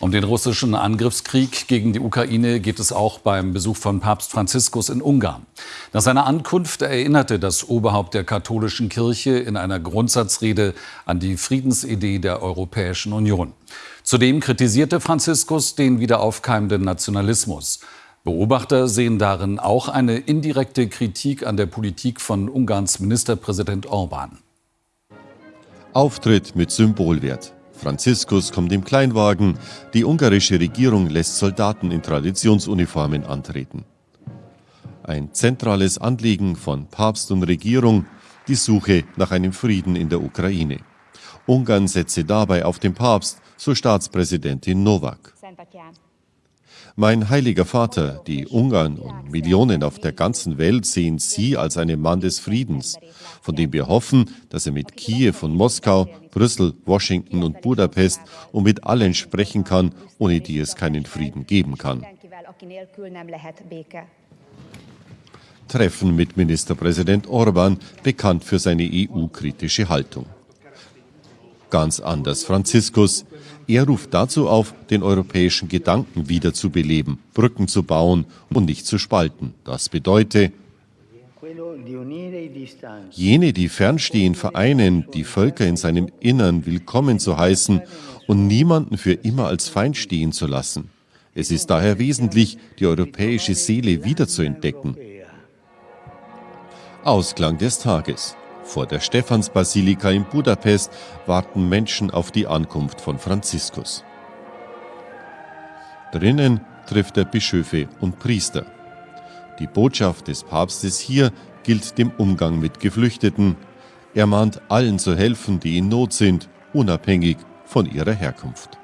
Um den russischen Angriffskrieg gegen die Ukraine geht es auch beim Besuch von Papst Franziskus in Ungarn. Nach seiner Ankunft erinnerte das Oberhaupt der katholischen Kirche in einer Grundsatzrede an die Friedensidee der Europäischen Union. Zudem kritisierte Franziskus den wiederaufkeimenden Nationalismus. Beobachter sehen darin auch eine indirekte Kritik an der Politik von Ungarns Ministerpräsident Orban. Auftritt mit Symbolwert. Franziskus kommt im Kleinwagen, die ungarische Regierung lässt Soldaten in Traditionsuniformen antreten. Ein zentrales Anliegen von Papst und Regierung, die Suche nach einem Frieden in der Ukraine. Ungarn setze dabei auf den Papst, so Staatspräsidentin Novak. Mein heiliger Vater, die Ungarn und Millionen auf der ganzen Welt sehen Sie als einen Mann des Friedens, von dem wir hoffen, dass er mit Kiew und Moskau, Brüssel, Washington und Budapest und mit allen sprechen kann, ohne die es keinen Frieden geben kann. Treffen mit Ministerpräsident Orban, bekannt für seine EU-kritische Haltung. Ganz anders Franziskus. Er ruft dazu auf, den europäischen Gedanken wiederzubeleben, Brücken zu bauen und nicht zu spalten. Das bedeutet, jene, die fernstehen, vereinen, die Völker in seinem Innern willkommen zu heißen und niemanden für immer als Feind stehen zu lassen. Es ist daher wesentlich, die europäische Seele wiederzuentdecken. Ausklang des Tages. Vor der Stephansbasilika in Budapest warten Menschen auf die Ankunft von Franziskus. Drinnen trifft er Bischöfe und Priester. Die Botschaft des Papstes hier gilt dem Umgang mit Geflüchteten. Er mahnt allen zu helfen, die in Not sind, unabhängig von ihrer Herkunft.